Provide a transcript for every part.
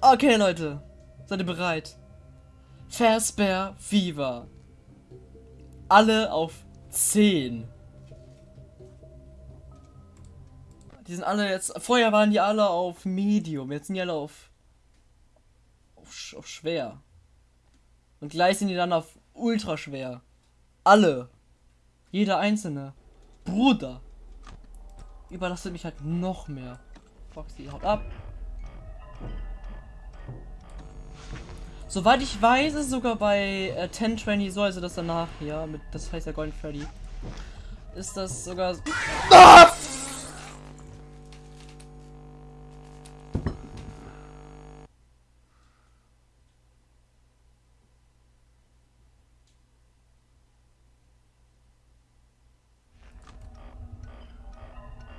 Okay, Leute. Seid ihr bereit? Fazbear Fever. Alle auf 10. Die sind alle jetzt. Vorher waren die alle auf Medium. Jetzt sind die alle auf. auf, auf schwer. Und gleich sind die dann auf ultra schwer. Alle. Jeder einzelne. Bruder. Überlastet mich halt noch mehr. Foxy, haut ab. Soweit ich weiß, ist sogar bei äh, 1020 so, also das danach hier, mit, das heißt ja Golden Freddy, ist das sogar... Ah!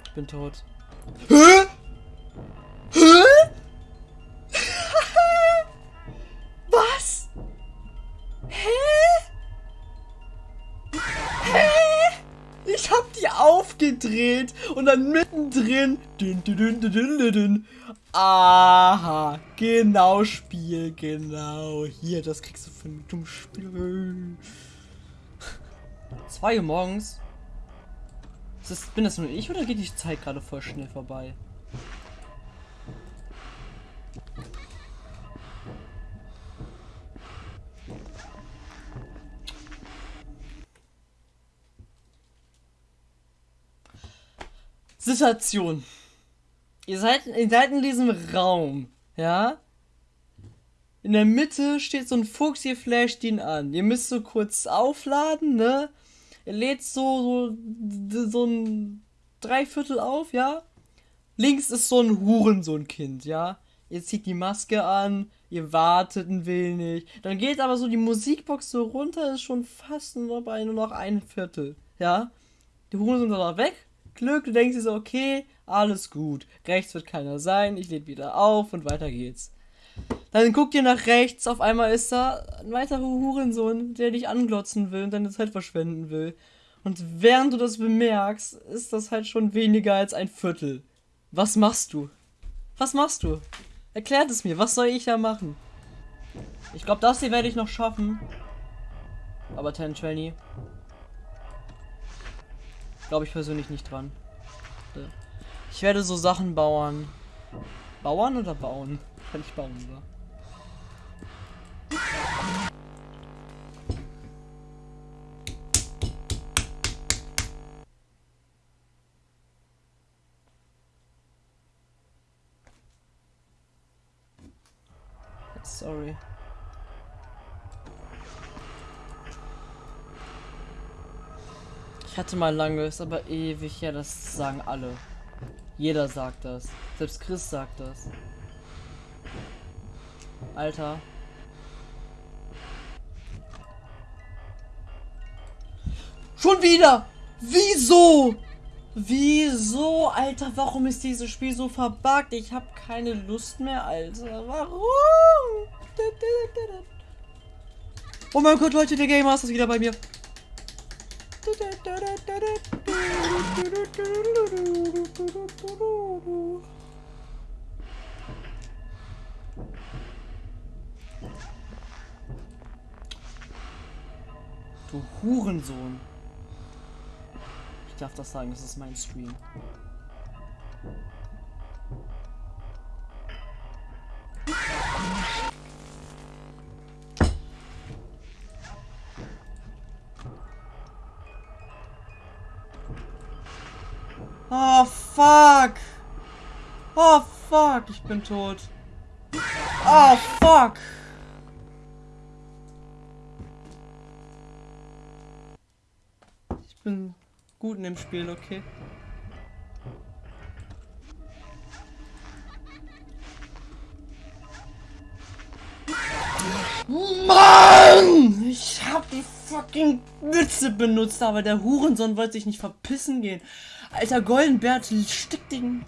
Ich bin tot. aufgedreht und dann mittendrin. Dün, dün, dün. Aha, genau Spiel, genau. Hier, das kriegst du von dem Spiel. Zwei Uhr morgens. Das, bin das nur ich oder geht die Zeit gerade voll schnell vorbei? Situation. Ihr seid, ihr seid in diesem Raum, ja? In der Mitte steht so ein Fuchs, ihr flasht ihn an. Ihr müsst so kurz aufladen, ne? Er lädt so, so, so ein Dreiviertel auf, ja? Links ist so ein Hurensohn-Kind, ja? Ihr zieht die Maske an, ihr wartet ein wenig. Dann geht aber so die Musikbox so runter, ist schon fast nur bei nur noch ein Viertel, ja? Die Hurensohn ist aber weg. Glück, du denkst dir so, okay, alles gut. Rechts wird keiner sein, ich lade wieder auf und weiter geht's. Dann guckt ihr nach rechts, auf einmal ist da ein weiterer Hurensohn, der dich anglotzen will und deine Zeit verschwenden will. Und während du das bemerkst, ist das halt schon weniger als ein Viertel. Was machst du? Was machst du? Erklärt es mir, was soll ich da machen? Ich glaube, das hier werde ich noch schaffen. Aber 1020. Glaube ich persönlich nicht dran. Ich werde so Sachen bauen. Bauern oder bauen? Kann ich bauen, oder? Sorry. Hatte mal lange, ist aber ewig her, das sagen alle. Jeder sagt das. Selbst Chris sagt das. Alter. Schon wieder! Wieso? Wieso, Alter? Warum ist dieses Spiel so verbuggt? Ich habe keine Lust mehr, Alter. Warum? Oh mein Gott, Leute, der Game Master ist wieder bei mir. Du Hurensohn. Ich darf das sagen, das ist mein Stream. Oh, fuck. Oh, fuck. Ich bin tot. Oh, fuck. Ich bin gut in dem Spiel, okay? Mann! Ich hab fucking Mütze benutzt, aber der Hurensohn wollte sich nicht verpissen gehen. Alter Goldenbert, stick den...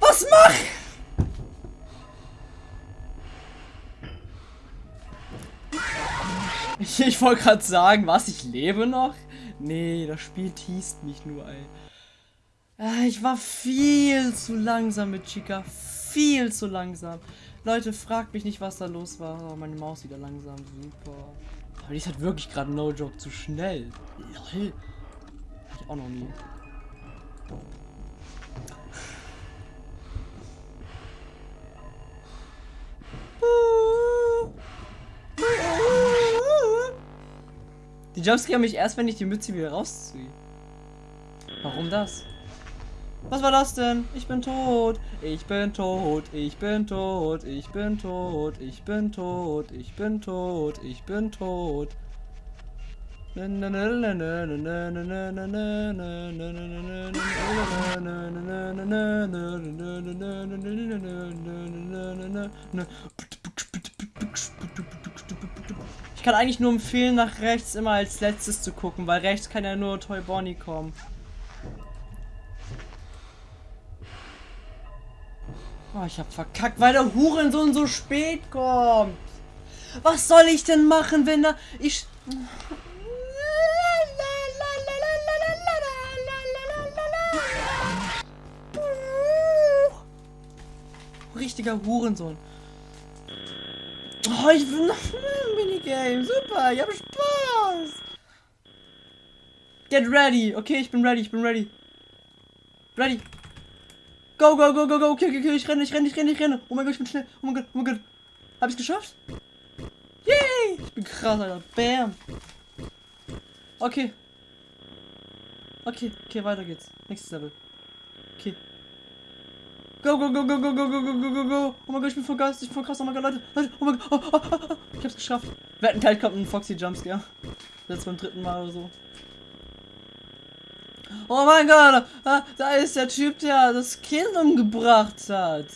Was mach? Ich, ich wollte gerade sagen, was, ich lebe noch? Nee, das Spiel teast mich nur, ey. Ah, ich war viel zu langsam mit Chica. Viel zu langsam. Leute, fragt mich nicht, was da los war. Oh, meine Maus wieder langsam. Super. Aber die ist halt wirklich gerade no joke zu schnell. Lol. Hab ich auch noch nie. Die Jumpscare mich erst, wenn ich die Mütze wieder rausziehe. Warum das? Was war das denn? Ich bin tot. Ich bin tot. Ich bin tot. Ich bin tot. Ich bin tot. Ich bin tot. Ich bin tot. Ich kann eigentlich nur empfehlen, nach rechts immer als letztes zu gucken, weil rechts kann ja nur Toy Bonnie kommen. Oh, ich hab verkackt, weil der Hurensohn so spät kommt. Was soll ich denn machen, wenn er... Ich... Richtiger Hurensohn. Oh, ich will noch ein Minigame. Super, ich hab Spaß. Get ready. Okay, ich bin ready, ich bin ready. Ready. Go, go, go, go, go. Okay, okay, okay. Ich renne, ich renne, ich renne, ich renne. Oh mein Gott, ich bin schnell. Oh mein Gott, oh mein Gott. Hab ich's geschafft? Yay! Ich bin krass, Alter. Bam. Okay. Okay, okay, weiter geht's. Nächstes Level. Okay. Go, go, go, go, go, go, go, go, go, go, go. Oh mein Gott, ich bin voll geist, ich bin voll krass. Oh mein Gott, Leute, Leute, oh mein Gott. Oh, oh, oh, oh. Ich hab's geschafft. Wetten, gleich kommt ein Foxy Jumpscare. Jetzt beim dritten Mal oder so. Oh mein Gott, da ist der Typ, der das Kind umgebracht hat.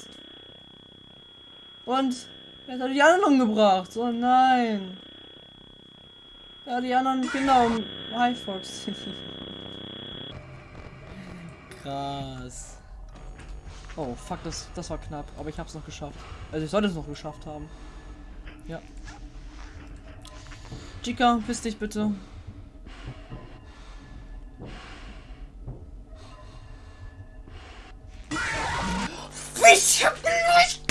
Und er hat die anderen umgebracht. Oh nein. Ja, die anderen Kinder um. Hi, Fox. Krass. Oh, fuck, das, das war knapp. Aber ich hab's noch geschafft. Also ich sollte es noch geschafft haben. Ja. Chica, piss dich bitte. Ich hab nicht.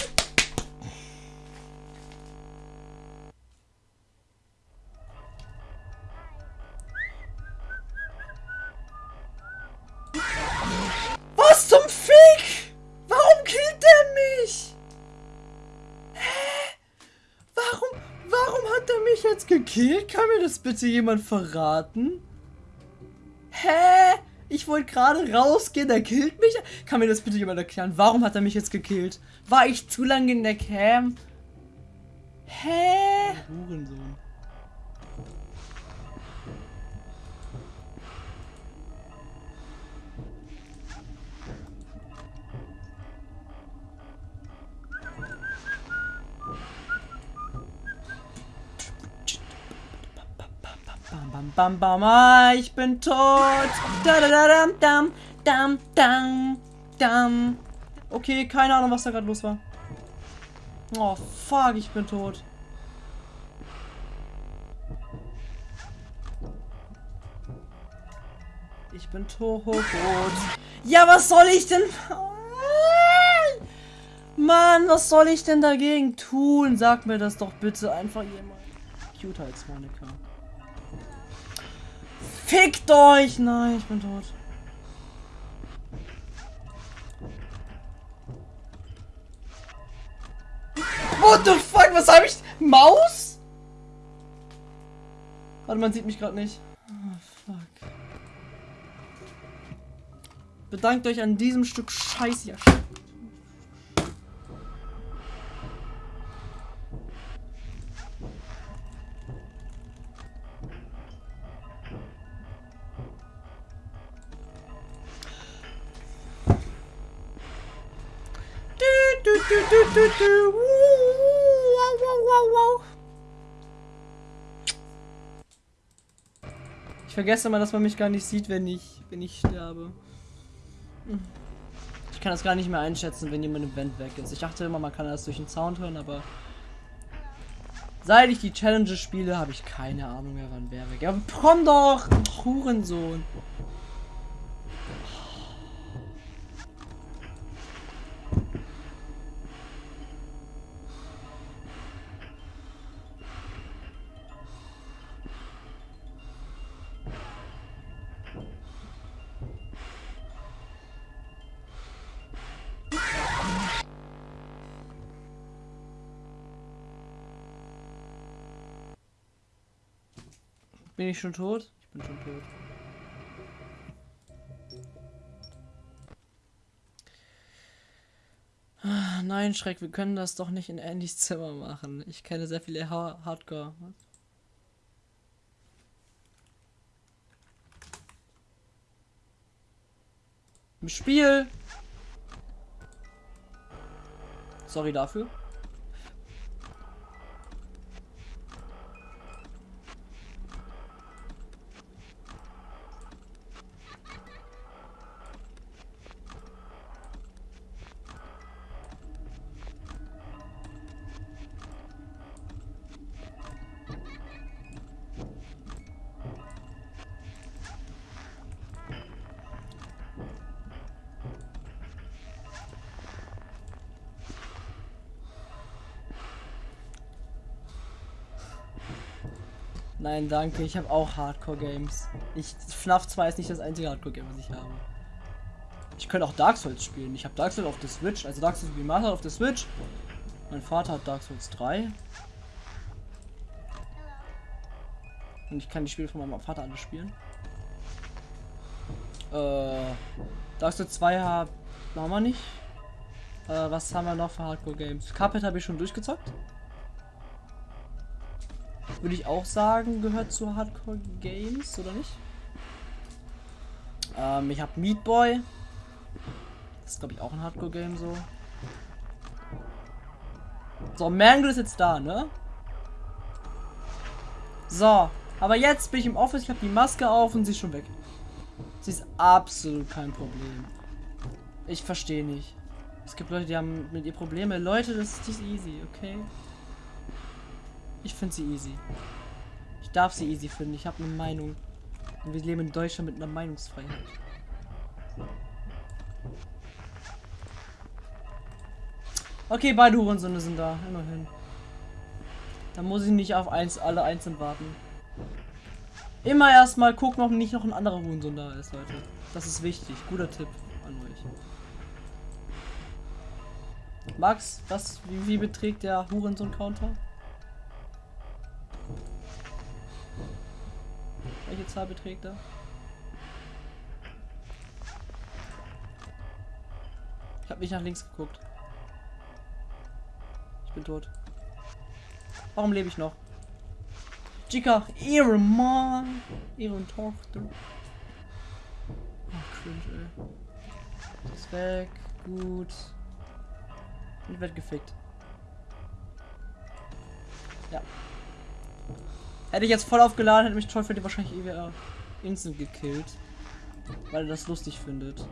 Was zum Fick? Warum killt der mich? Hä? Warum, warum hat er mich jetzt gekillt? Kann mir das bitte jemand verraten? Hä? Ich wollte gerade rausgehen, der killt mich. Kann mir das bitte jemand erklären? Warum hat er mich jetzt gekillt? War ich zu lange in der Cam? Hä? Hurensohn. Bam, bam, bam, ah, ich bin tot. Da, da, da, dam, dam, dam, dam, dam. Okay, keine Ahnung, was da gerade los war. Oh, fuck, ich bin tot. Ich bin tot. Ja, was soll ich denn... Mann, was soll ich denn dagegen tun? Sag mir das doch bitte einfach jemand. Cute als Monika. Fickt euch! Nein, ich bin tot. Fuck? Was habe ich? Maus? Warte, man sieht mich gerade nicht. Oh, fuck. Bedankt euch an diesem Stück Scheiße. Ja, vergesse mal, dass man mich gar nicht sieht, wenn ich, wenn ich sterbe. Ich kann das gar nicht mehr einschätzen, wenn jemand im Vent weg ist. Ich dachte immer, man kann das durch den Sound hören, aber... Seit ich die Challenges spiele, habe ich keine Ahnung mehr, wann wer weg. Ja, komm doch! Hurensohn! Bin ich schon tot? Ich bin schon tot. Ah, nein, Schreck, wir können das doch nicht in Andys Zimmer machen. Ich kenne sehr viele ha Hardcore. Im Spiel. Sorry dafür. Nein, danke. Ich habe auch Hardcore-Games. Ich FNAF 2 ist nicht das einzige Hardcore-Game, was ich habe. Ich könnte auch Dark Souls spielen. Ich habe Dark Souls auf der Switch, also Dark Souls Remastered auf der Switch. Mein Vater hat Dark Souls 3. Und ich kann die Spiele von meinem Vater alle spielen. Äh, Dark Souls 2 haben wir nicht. Äh, was haben wir noch für Hardcore-Games? Carpet habe ich schon durchgezockt würde ich auch sagen, gehört zu Hardcore Games, oder nicht? Ähm, ich habe Meat Boy. Das ist, glaube ich, auch ein Hardcore Game so. So, Mangle ist jetzt da, ne? So, aber jetzt bin ich im Office, ich habe die Maske auf und sie ist schon weg. Sie ist absolut kein Problem. Ich verstehe nicht. Es gibt Leute, die haben mit ihr Probleme. Leute, das ist nicht easy, okay? Ich finde sie easy. Ich darf sie easy finden. Ich habe eine Meinung. Und wir leben in Deutschland mit einer Meinungsfreiheit. Okay, beide Hurensöhne sind da. Immerhin. Da muss ich nicht auf eins, alle einzeln warten. Immer erstmal gucken, ob nicht noch ein anderer Hurensohn da ist, Leute. Das ist wichtig. Guter Tipp an euch. Max, was, wie, wie beträgt der Hurensohn-Counter? Welche Zahl beträgt er? Ich habe nicht nach links geguckt. Ich bin tot. Warum lebe ich noch? Chica, ihre Mann, ihre Tochter. Oh, cringe, ey. Ist weg. Gut. Und wird gefickt. Ja. Hätte ich jetzt voll aufgeladen, hätte mich Teufel wahrscheinlich EWR instant gekillt. Weil er das lustig findet.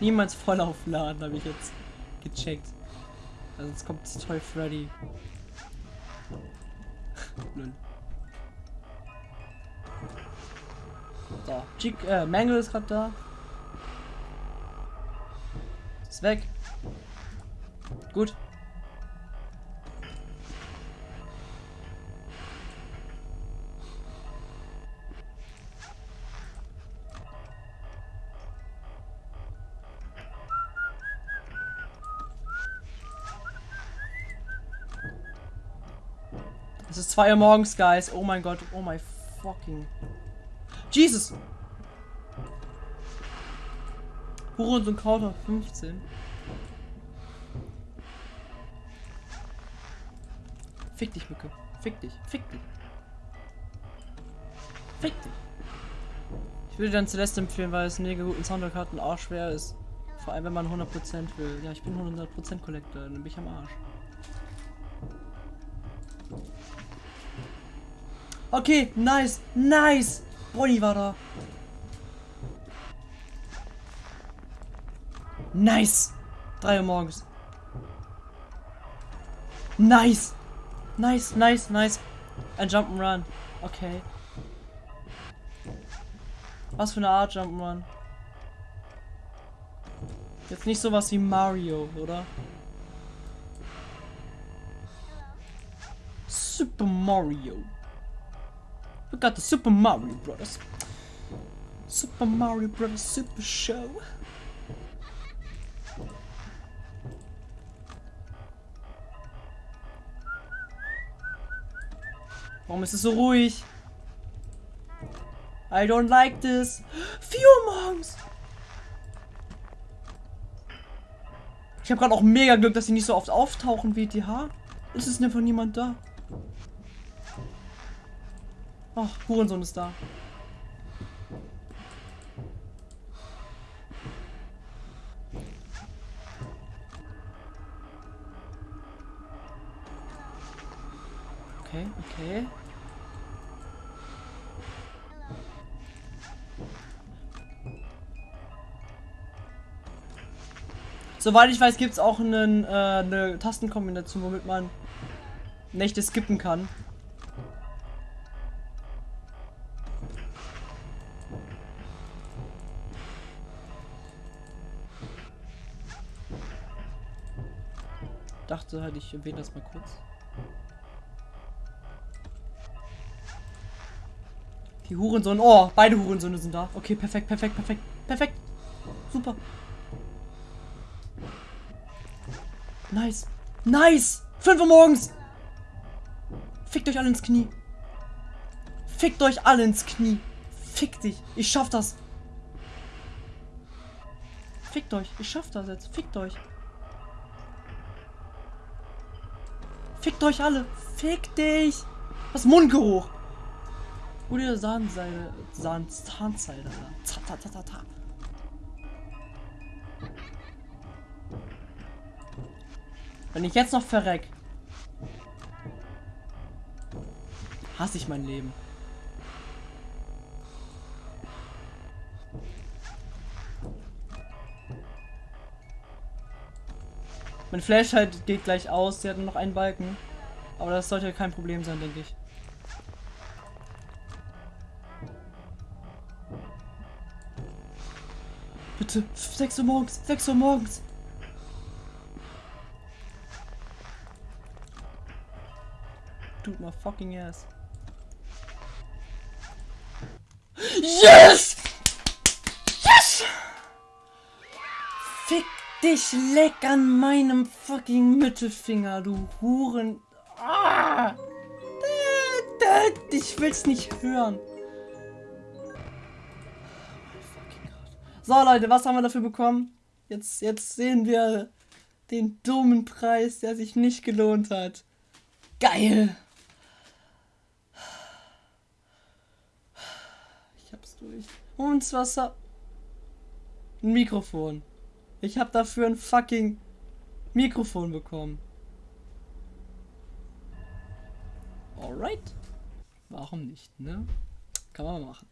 Niemals voll aufladen, habe ich jetzt gecheckt. Also jetzt kommt Toy Freddy. Null. So, Chick, äh, Mangle ist gerade da. Ist weg. Gut. 2 Uhr morgens, Guys. Oh mein Gott. Oh my fucking. Jesus! Huren und Counter 15. Fick dich, Mücke. Fick dich. Fick dich. Fick dich. Ich würde dann Celeste empfehlen, weil es einen mega guten Soundtrack hat und auch schwer ist. Vor allem, wenn man 100% will. Ja, ich bin 100% Collector, dann bin ich am Arsch. Okay, nice, nice. Bonnie war da. Nice. 3 Uhr morgens. Nice. Nice, nice, nice. Ein Jump'n'Run. Okay. Was für eine Art Jump'n'Run? Jetzt nicht sowas wie Mario, oder? Super Mario. We got the Super Mario Brothers. Super Mario Brothers Super Show. Warum ist es so ruhig? I don't like this. 4 Uhr. Ich habe gerade auch mega Glück, dass sie nicht so oft auftauchen wie TH. Es ist einfach niemand da. Ach, Hurensohn ist da. Okay, okay. Soweit ich weiß, gibt es auch einen, äh, eine Tastenkombination, womit man Nächte skippen kann. Halt, ich erwähne das mal kurz. Die Hurensohn. Oh, beide Hurensöhne sind da. Okay, perfekt, perfekt, perfekt, perfekt. Super. Nice. Nice. 5 Uhr morgens. Fickt euch alle ins Knie. Fickt euch alle ins Knie. Fick dich. Ich schaff das. Fickt euch. Ich schaff das jetzt. Fickt euch. Fickt euch alle. Fick dich. Was Mundgeruch. Oder Zahnseil. Zahn, Zahnseil. Ta, ta, ta, ta, ta. Wenn ich jetzt noch verreck, hasse ich mein Leben. Mein Flash halt geht gleich aus, sie hat nur noch einen Balken. Aber das sollte kein Problem sein, denke ich. Bitte, 6 Uhr morgens, 6 Uhr morgens. Tut my fucking ass. Yes! Dich leck an meinem fucking Mittelfinger, du Huren. Ah! Ich will's nicht hören. So Leute, was haben wir dafür bekommen? Jetzt, jetzt sehen wir den dummen Preis, der sich nicht gelohnt hat. Geil! Ich hab's durch. Und Wasser. Ein Mikrofon. Ich hab dafür ein fucking Mikrofon bekommen. Alright. Warum nicht, ne? Kann man machen.